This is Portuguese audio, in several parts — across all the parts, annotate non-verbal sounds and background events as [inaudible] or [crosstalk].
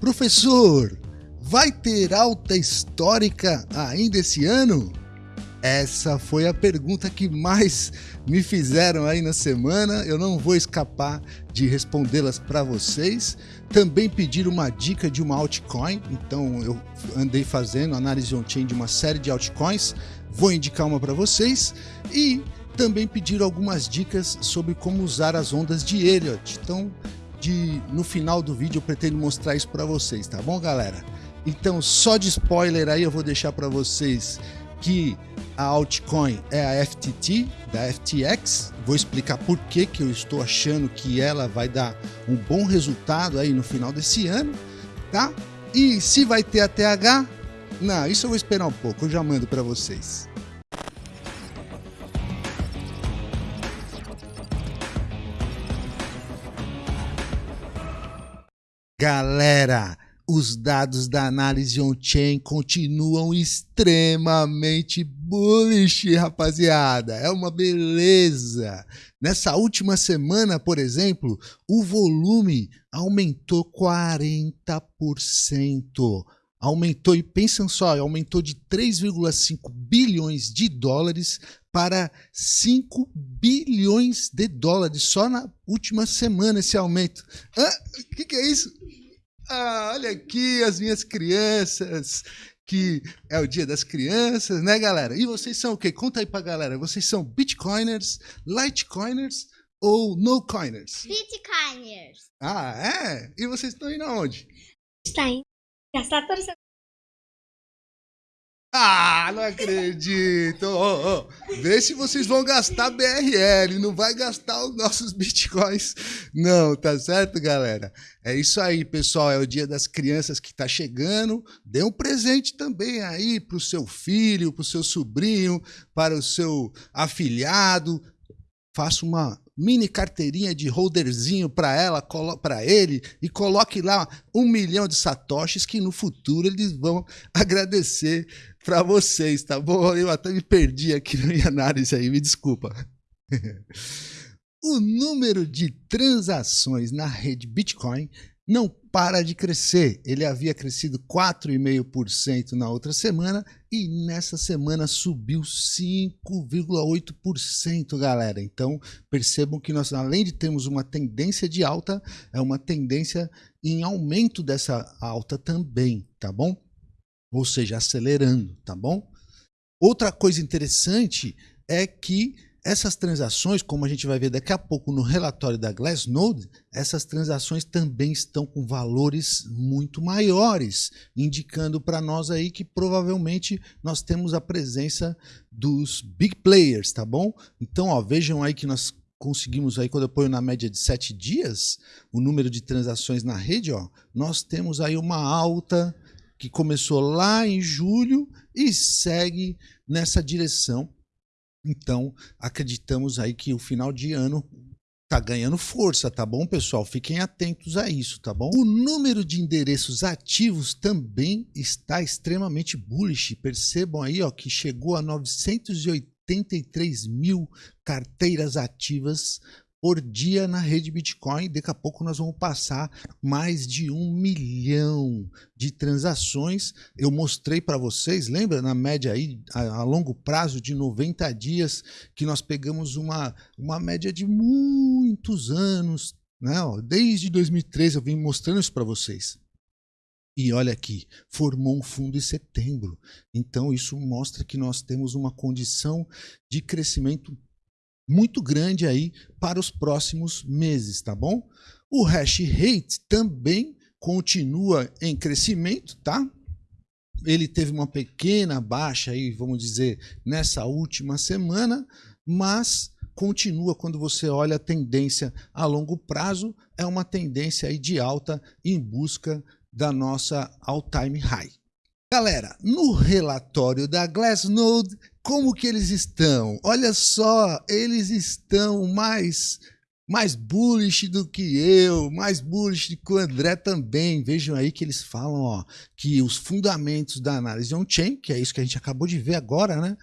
Professor, vai ter alta histórica ainda esse ano? Essa foi a pergunta que mais me fizeram aí na semana. Eu não vou escapar de respondê-las para vocês. Também pediram uma dica de uma altcoin, então eu andei fazendo análise on-chain de uma série de altcoins. Vou indicar uma para vocês e também pediram algumas dicas sobre como usar as ondas de Elliott. Então, de, no final do vídeo eu pretendo mostrar isso para vocês, tá bom, galera? Então, só de spoiler aí eu vou deixar para vocês que a altcoin é a FTT da FTX. Vou explicar por que, que eu estou achando que ela vai dar um bom resultado aí no final desse ano, tá? E se vai ter a TH? Não, isso eu vou esperar um pouco, eu já mando para vocês. Galera, os dados da análise on-chain continuam extremamente bullish, rapaziada. É uma beleza. Nessa última semana, por exemplo, o volume aumentou 40%. Aumentou, e pensam só, aumentou de 3,5 bilhões de dólares para 5 bilhões de dólares só na última semana esse aumento. O ah, que, que é isso? Ah, olha aqui as minhas crianças, que é o dia das crianças, né, galera? E vocês são o quê? Conta aí pra galera. Vocês são Bitcoiners, Litecoiners ou No-Coiners? Bitcoiners. Ah, é? E vocês estão indo aonde? Está gastar ah, não acredito! Oh, oh. Vê se vocês vão gastar BRL, não vai gastar os nossos bitcoins, não, tá certo, galera? É isso aí, pessoal. É o dia das crianças que tá chegando. Dê um presente também aí pro seu filho, pro seu sobrinho, para o seu afilhado. Faça uma mini carteirinha de holderzinho para ela, para ele e coloque lá um milhão de satoshis que no futuro eles vão agradecer para vocês, tá bom? Eu até me perdi aqui na minha análise aí, me desculpa. [laughs] o número de transações na rede Bitcoin não para de crescer. Ele havia crescido 4,5% na outra semana e nessa semana subiu 5,8%, galera. Então, percebam que nós, além de termos uma tendência de alta, é uma tendência em aumento dessa alta também, tá bom? ou seja, acelerando, tá bom? Outra coisa interessante é que essas transações, como a gente vai ver daqui a pouco no relatório da Glassnode, essas transações também estão com valores muito maiores, indicando para nós aí que provavelmente nós temos a presença dos big players, tá bom? Então, ó, vejam aí que nós conseguimos aí, quando eu ponho na média de sete dias, o número de transações na rede, ó, nós temos aí uma alta que começou lá em julho e segue nessa direção. Então, acreditamos aí que o final de ano tá ganhando força, tá bom, pessoal? Fiquem atentos a isso, tá bom? O número de endereços ativos também está extremamente bullish. Percebam aí, ó, que chegou a 983 mil carteiras ativas por dia na rede Bitcoin. Daqui a pouco nós vamos passar mais de um milhão de transações. Eu mostrei para vocês, lembra na média aí, a, a, longo prazo de 90 dias, que nós pegamos uma, uma média de muitos anos. Né? Desde 2013 eu vim mostrando isso para vocês. E olha aqui, formou um fundo em setembro. Então, isso mostra que nós temos uma condição de crescimento muito grande aí para os próximos meses, tá bom? O hash rate também continua em crescimento, tá? Ele teve uma pequena baixa aí, vamos dizer, nessa última semana, mas continua quando você olha a tendência a longo prazo, é uma tendência aí de alta em busca da nossa all-time high. Galera, no relatório da Glassnode, como que eles estão? Olha só, eles estão mais mais bullish do que eu, mais bullish do que o André também. Vejam aí que eles falam ó, que os fundamentos da análise on-chain, que é isso que a gente acabou de ver agora, né?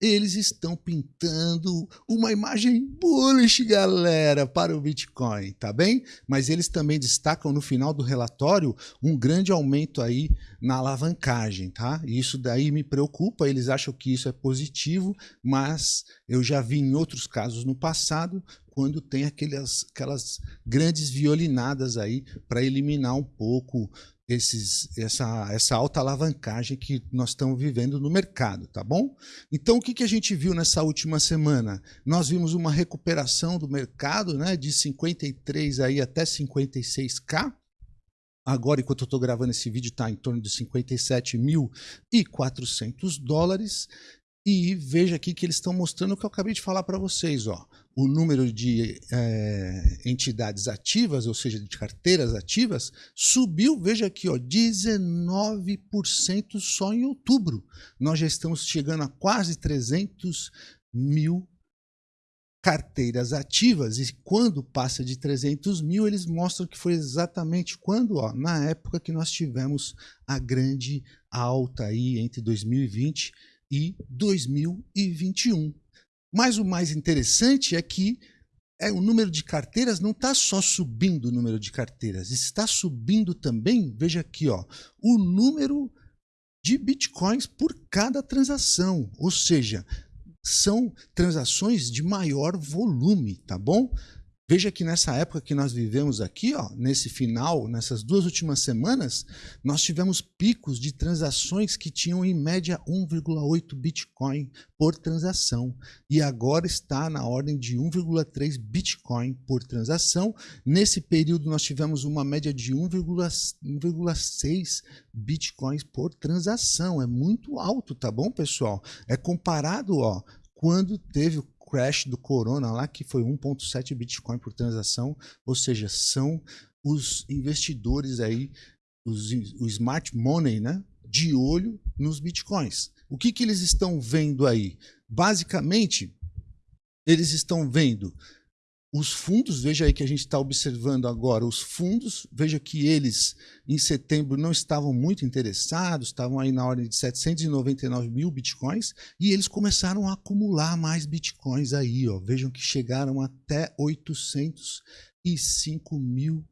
Eles estão pintando uma imagem bullish, galera, para o Bitcoin, tá bem? Mas eles também destacam no final do relatório um grande aumento aí na alavancagem, tá? Isso daí me preocupa, eles acham que isso é positivo, mas eu já vi em outros casos no passado quando tem aquelas, aquelas grandes violinadas aí para eliminar um pouco esses, essa, essa alta alavancagem que nós estamos vivendo no mercado, tá bom? Então, o que, que a gente viu nessa última semana? Nós vimos uma recuperação do mercado né, de 53 aí até 56K, Agora, enquanto eu estou gravando esse vídeo, está em torno de 57.400 dólares. E veja aqui que eles estão mostrando o que eu acabei de falar para vocês. Ó. O número de é, entidades ativas, ou seja, de carteiras ativas, subiu, veja aqui, ó, 19% só em outubro. Nós já estamos chegando a quase 300 mil carteiras ativas. E quando passa de 300 mil, eles mostram que foi exatamente quando? Ó, na época que nós tivemos a grande alta aí entre 2020 e 2021. Mas o mais interessante é que é, o número de carteiras não está só subindo o número de carteiras, está subindo também, veja aqui, ó, o número de bitcoins por cada transação. Ou seja, são transações de maior volume, tá bom? Veja que nessa época que nós vivemos aqui, ó, nesse final, nessas duas últimas semanas, nós tivemos picos de transações que tinham em média 1,8 Bitcoin por transação. E agora está na ordem de 1,3 Bitcoin por transação. Nesse período nós tivemos uma média de 1,6 Bitcoins por transação. É muito alto, tá bom, pessoal? É comparado, ó, quando teve crash do Corona lá, que foi 1.7 Bitcoin por transação, ou seja, são os investidores aí, os, o smart money, né, de olho nos Bitcoins. O que, que eles estão vendo aí? Basicamente, eles estão vendo os fundos, veja aí que a gente está observando agora, os fundos, veja que eles em setembro não estavam muito interessados, estavam aí na ordem de 799 mil bitcoins, e eles começaram a acumular mais bitcoins aí, ó. vejam que chegaram até 805 mil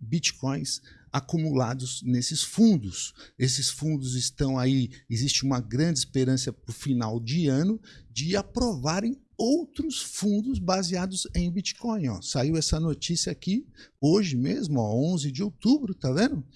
bitcoins acumulados nesses fundos. Esses fundos estão aí, existe uma grande esperança para o final de ano de aprovarem outros fundos baseados em Bitcoin. Ó. Saiu essa notícia aqui hoje mesmo, ó, 11 de outubro, tá vendo?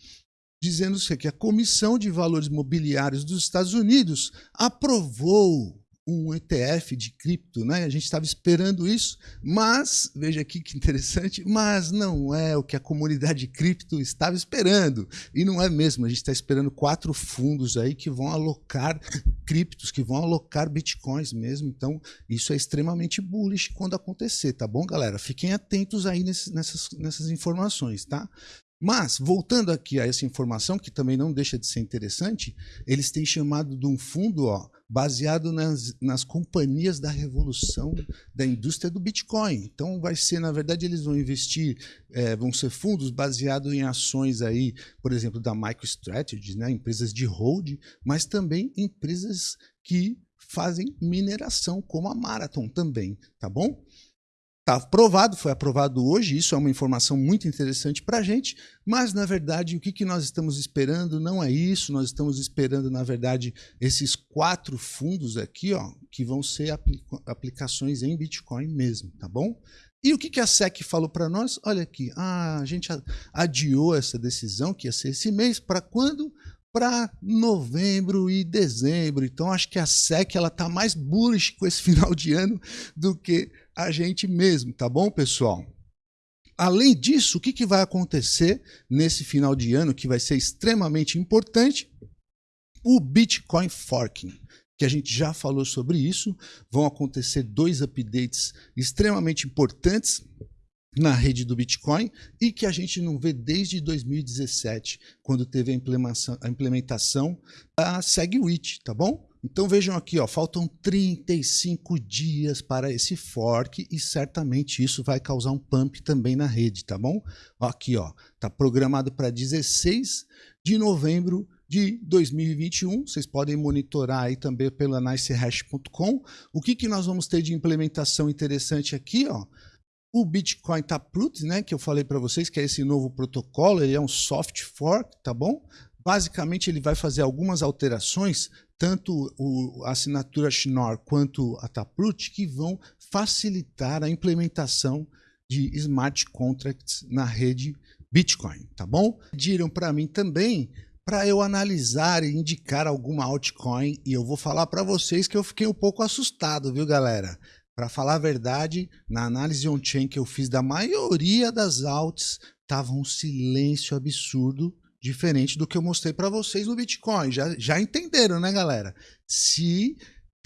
Dizendo que a Comissão de Valores Mobiliários dos Estados Unidos aprovou um ETF de cripto, né? A gente estava esperando isso, mas veja aqui que interessante, mas não é o que a comunidade cripto estava esperando e não é mesmo. A gente está esperando quatro fundos aí que vão alocar criptos, que vão alocar bitcoins mesmo. Então isso é extremamente bullish quando acontecer, tá bom, galera? Fiquem atentos aí nessas, nessas informações, tá? Mas, voltando aqui a essa informação, que também não deixa de ser interessante, eles têm chamado de um fundo ó, baseado nas, nas companhias da revolução da indústria do Bitcoin. Então, vai ser, na verdade, eles vão investir, é, vão ser fundos baseados em ações aí, por exemplo, da MicroStrategy, né, empresas de hold, mas também empresas que fazem mineração, como a Marathon também, tá bom? Está aprovado, foi aprovado hoje, isso é uma informação muito interessante para a gente, mas na verdade o que, que nós estamos esperando não é isso, nós estamos esperando na verdade esses quatro fundos aqui, ó, que vão ser aplica aplicações em Bitcoin mesmo, tá bom? E o que, que a SEC falou para nós? Olha aqui, a gente adiou essa decisão, que ia ser esse mês, para quando? para novembro e dezembro. Então acho que a SEC ela tá mais bullish com esse [laughs] final de ano do que a gente mesmo, tá bom, pessoal? Além disso, o que, que vai acontecer nesse final de ano que vai ser extremamente importante? O Bitcoin Forking, que a gente já falou sobre isso. Vão acontecer dois updates extremamente importantes na rede do Bitcoin e que a gente não vê desde 2017, quando teve a implementação, a implementação da SegWit, tá bom? Então vejam aqui, ó, faltam 35 dias para esse fork e certamente isso vai causar um pump também na rede, tá bom? Aqui, ó, tá programado para 16 de novembro de 2021. Vocês podem monitorar aí também pela nicehash.com. O que, que nós vamos ter de implementação interessante aqui? Ó? O Bitcoin Taproot, né, que eu falei para vocês, que é esse novo protocolo, ele é um soft fork, tá bom? Basicamente, ele vai fazer algumas alterações, tanto o, a assinatura Schnorr quanto a Taproot, que vão facilitar a implementação de smart contracts na rede Bitcoin, tá bom? Pediram para mim também para eu analisar e indicar alguma altcoin e eu vou falar para vocês que eu fiquei um pouco assustado, viu, galera? Para falar a verdade, na análise on-chain que eu fiz da maioria das alts, tava um silêncio absurdo, diferente do que eu mostrei para vocês no Bitcoin. Já, já entenderam, né, galera? Se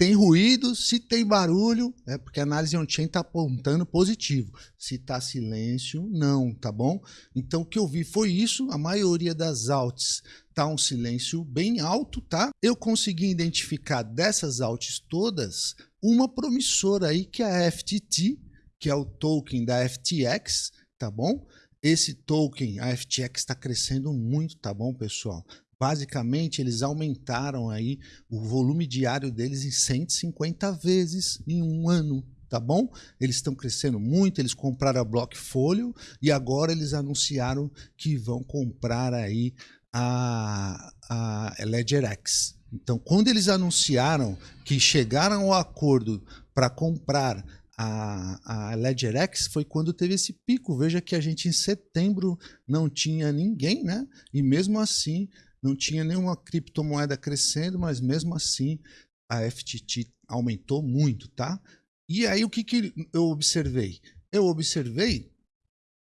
tem ruído, se tem barulho, é porque a análise on-chain está apontando positivo. Se está silêncio, não, tá bom? Então o que eu vi foi isso, a maioria das alts tá um silêncio bem alto, tá? Eu consegui identificar dessas alts todas uma promissora aí que é a FTT, que é o token da FTX, tá bom? Esse token, a FTX está crescendo muito, tá bom, pessoal? Basicamente, eles aumentaram aí o volume diário deles em 150 vezes em um ano, tá bom? Eles estão crescendo muito, eles compraram a Blockfolio e agora eles anunciaram que vão comprar aí a, a LedgerX. Então, quando eles anunciaram que chegaram ao acordo para comprar a, a LedgerX foi quando teve esse pico. Veja que a gente em setembro não tinha ninguém, né? E mesmo assim não tinha nenhuma criptomoeda crescendo, mas mesmo assim a FTT aumentou muito, tá? E aí o que, que eu observei? Eu observei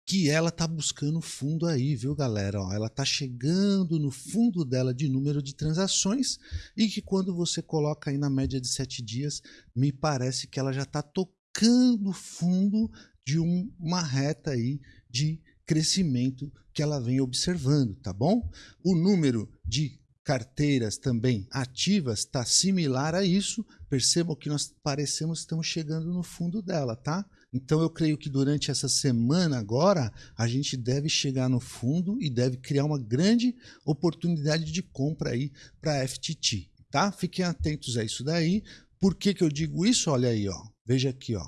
que ela tá buscando fundo aí, viu, galera? Ó, ela tá chegando no fundo dela de número de transações e que quando você coloca aí na média de sete dias, me parece que ela já está tocando fundo de um, uma reta aí de crescimento que ela vem observando, tá bom? O número de carteiras também ativas está similar a isso. Percebam que nós parecemos estamos chegando no fundo dela, tá? Então eu creio que durante essa semana agora a gente deve chegar no fundo e deve criar uma grande oportunidade de compra aí para a FTT, tá? Fiquem atentos a isso daí. Por que, que eu digo isso? Olha aí, ó. Veja aqui, ó.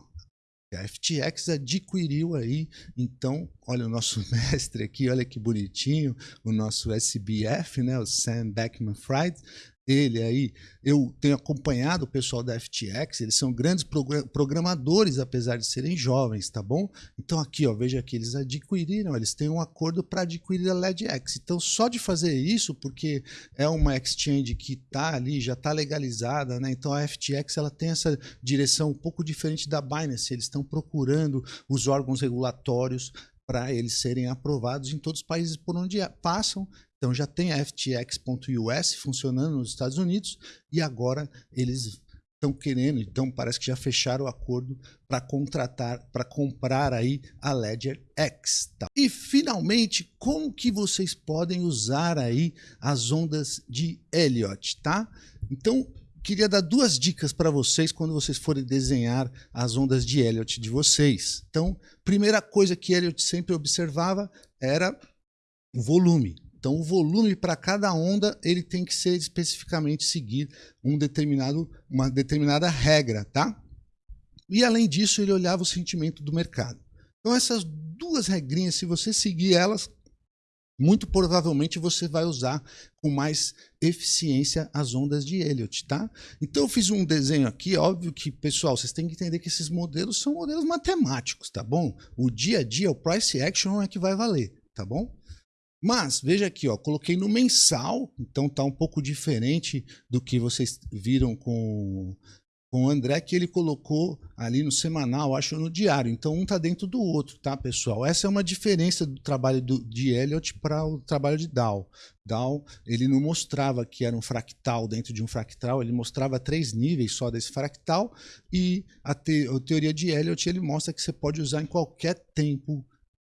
A FTX adquiriu aí, então, olha o nosso [laughs] mestre aqui, olha que bonitinho, o nosso SBF, né, o Sam Beckman-Fried, ele aí, eu tenho acompanhado o pessoal da FTX, eles são grandes programadores, apesar de serem jovens, tá bom? Então aqui, ó, veja que eles adquiriram, eles têm um acordo para adquirir a LedX. Então só de fazer isso, porque é uma exchange que está ali, já está legalizada, né? Então a FTX ela tem essa direção um pouco diferente da Binance, eles estão procurando os órgãos regulatórios para eles serem aprovados em todos os países por onde passam então já tem a FTX.us funcionando nos Estados Unidos e agora eles estão querendo, então parece que já fecharam o acordo para contratar, para comprar aí a Ledger X. Tá? E finalmente, como que vocês podem usar aí as ondas de Elliott, tá? Então, queria dar duas dicas para vocês quando vocês forem desenhar as ondas de Elliott de vocês. Então, primeira coisa que Elliott sempre observava era o volume. Então, o volume para cada onda ele tem que ser especificamente seguir um determinado, uma determinada regra, tá? E além disso, ele olhava o sentimento do mercado. Então, essas duas regrinhas, se você seguir elas, muito provavelmente você vai usar com mais eficiência as ondas de Elliott, tá? Então eu fiz um desenho aqui, óbvio que, pessoal, vocês têm que entender que esses modelos são modelos matemáticos, tá bom? O dia a dia, o price action é que vai valer, tá bom? Mas, veja aqui, ó, coloquei no mensal, então tá um pouco diferente do que vocês viram com, com o André, que ele colocou ali no semanal, acho no diário. Então, um tá dentro do outro, tá, pessoal? Essa é uma diferença do trabalho do, de Elliot para o trabalho de Dow. Dow, ele não mostrava que era um fractal dentro de um fractal, ele mostrava três níveis só desse fractal, e a, te, a teoria de Elliot, ele mostra que você pode usar em qualquer tempo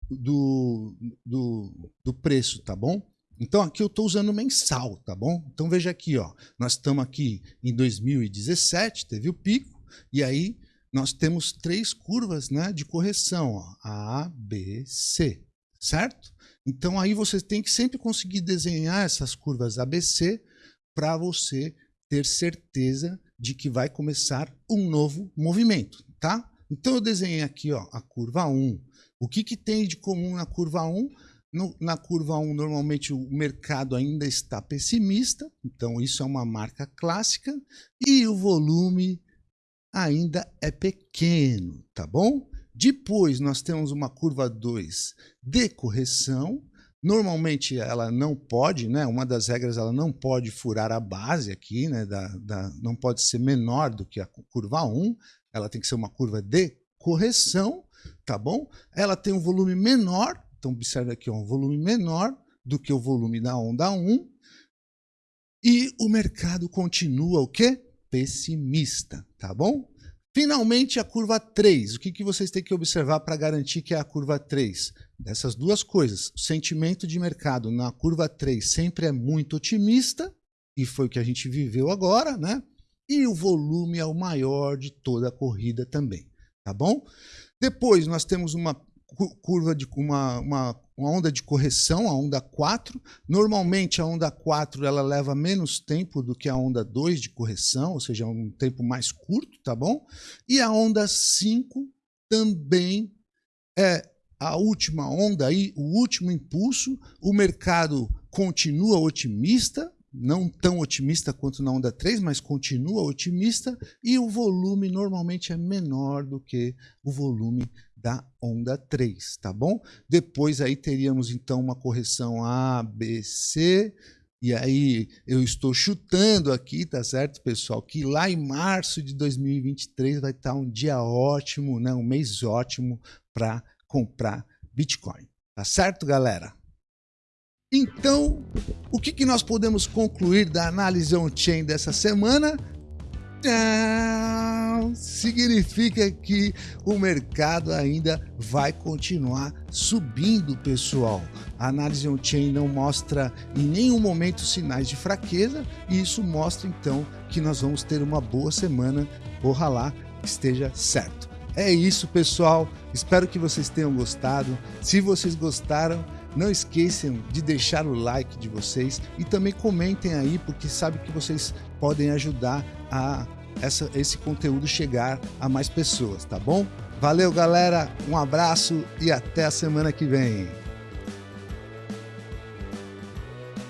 do, do, do preço, tá bom? Então aqui eu estou usando mensal, tá bom? Então veja aqui, ó, nós estamos aqui em 2017, teve o pico, e aí nós temos três curvas né, de correção, ó, A, B, C, certo? Então aí você tem que sempre conseguir desenhar essas curvas ABC para você ter certeza de que vai começar um novo movimento, tá? Então eu desenhei aqui ó, a curva 1. O que, que tem de comum na curva 1? No, na curva 1, normalmente o mercado ainda está pessimista, então isso é uma marca clássica, e o volume ainda é pequeno, tá bom? Depois nós temos uma curva 2 de correção, Normalmente ela não pode, né? Uma das regras ela não pode furar a base aqui, né? Da, da, não pode ser menor do que a curva 1, ela tem que ser uma curva de correção, tá bom? Ela tem um volume menor, então observe aqui, um volume menor do que o volume da onda 1, e o mercado continua o quê? Pessimista, tá bom? Finalmente, a curva 3. O que, que vocês têm que observar para garantir que é a curva 3? Dessas duas coisas. O sentimento de mercado na curva 3 sempre é muito otimista, e foi o que a gente viveu agora, né? E o volume é o maior de toda a corrida também, tá bom? Depois nós temos uma curva de uma, uma, uma, onda de correção, a onda 4. Normalmente a onda 4 ela leva menos tempo do que a onda 2 de correção, ou seja, um tempo mais curto, tá bom? E a onda 5 também é a última onda aí, o último impulso. O mercado continua otimista, não tão otimista quanto na onda 3, mas continua otimista e o volume normalmente é menor do que o volume da onda 3, tá bom? Depois aí teríamos então uma correção A, B, C, e aí eu estou chutando aqui, tá certo, pessoal, que lá em março de 2023 vai estar um dia ótimo, né, um mês ótimo para comprar Bitcoin. Tá certo, galera? Então, o que, que nós podemos concluir da análise on-chain dessa semana? Tchau! Significa que o mercado ainda vai continuar subindo, pessoal. A análise on-chain não mostra em nenhum momento sinais de fraqueza e isso mostra então que nós vamos ter uma boa semana. Ojalá esteja certo. É isso, pessoal. Espero que vocês tenham gostado. Se vocês gostaram, não esqueçam de deixar o like de vocês e também comentem aí, porque sabe que vocês podem ajudar a essa, esse conteúdo chegar a mais pessoas, tá bom? Valeu, galera, um abraço e até a semana que vem.